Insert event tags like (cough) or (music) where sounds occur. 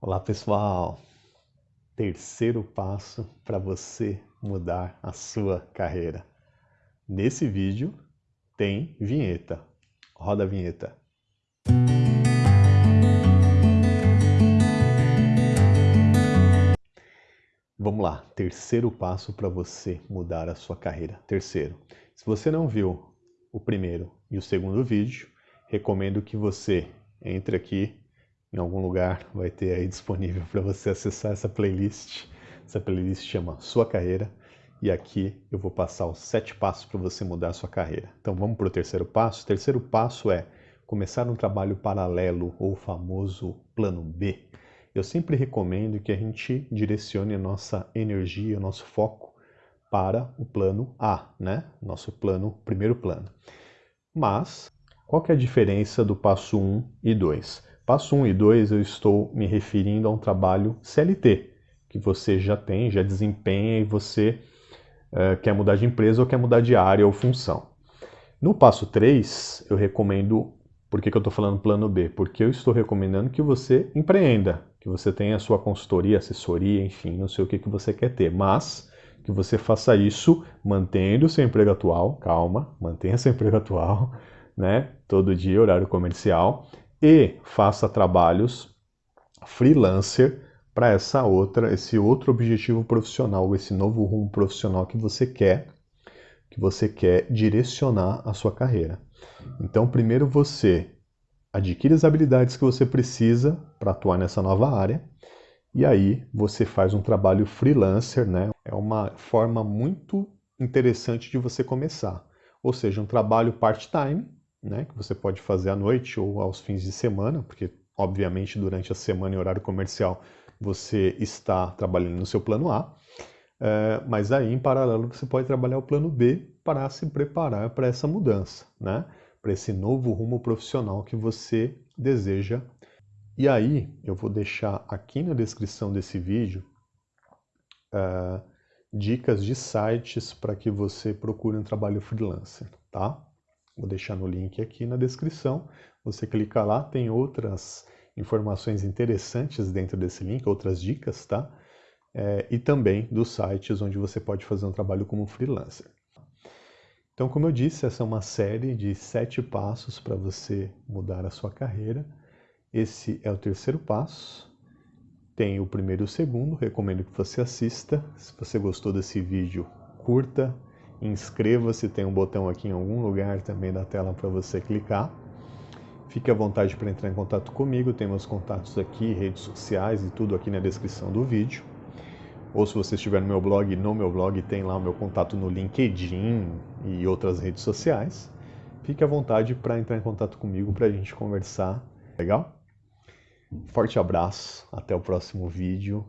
Olá pessoal! Terceiro passo para você mudar a sua carreira. Nesse vídeo tem vinheta. Roda a vinheta. Vamos lá, terceiro passo para você mudar a sua carreira. Terceiro, se você não viu o primeiro e o segundo vídeo, recomendo que você entre aqui em algum lugar vai ter aí disponível para você acessar essa playlist. Essa playlist chama Sua Carreira e aqui eu vou passar os sete passos para você mudar a sua carreira. Então vamos para o terceiro passo. O terceiro passo é começar um trabalho paralelo ou famoso plano B. Eu sempre recomendo que a gente direcione a nossa energia, o nosso foco para o plano A, né? Nosso plano, primeiro plano. Mas qual que é a diferença do passo 1 e 2? Passo 1 e 2 eu estou me referindo a um trabalho CLT, que você já tem, já desempenha e você uh, quer mudar de empresa ou quer mudar de área ou função. No passo 3, eu recomendo, por que, que eu estou falando plano B? Porque eu estou recomendando que você empreenda, que você tenha a sua consultoria, assessoria, enfim, não sei o que, que você quer ter, mas que você faça isso mantendo seu emprego atual, calma, mantenha seu (laughs) emprego atual, né, todo dia, horário comercial, e faça trabalhos freelancer para essa outra, esse outro objetivo profissional, esse novo rumo profissional que você quer, que você quer direcionar a sua carreira. Então, primeiro você adquire as habilidades que você precisa para atuar nessa nova área, e aí você faz um trabalho freelancer, né? É uma forma muito interessante de você começar. Ou seja, um trabalho part-time, né, que você pode fazer à noite ou aos fins de semana, porque obviamente durante a semana em horário comercial você está trabalhando no seu plano A, é, mas aí em paralelo você pode trabalhar o plano B para se preparar para essa mudança, né, para esse novo rumo profissional que você deseja. E aí eu vou deixar aqui na descrição desse vídeo é, dicas de sites para que você procure um trabalho freelancer, tá? Vou deixar no link aqui na descrição. Você clica lá, tem outras informações interessantes dentro desse link, outras dicas, tá? É, e também dos sites onde você pode fazer um trabalho como freelancer. Então, como eu disse, essa é uma série de sete passos para você mudar a sua carreira. Esse é o terceiro passo. Tem o primeiro e o segundo, recomendo que você assista. Se você gostou desse vídeo, curta, Inscreva-se, tem um botão aqui em algum lugar também da tela para você clicar. Fique à vontade para entrar em contato comigo, tem meus contatos aqui, redes sociais e tudo aqui na descrição do vídeo. Ou se você estiver no meu blog, no meu blog tem lá o meu contato no LinkedIn e outras redes sociais. Fique à vontade para entrar em contato comigo para a gente conversar. Legal? Forte abraço, até o próximo vídeo.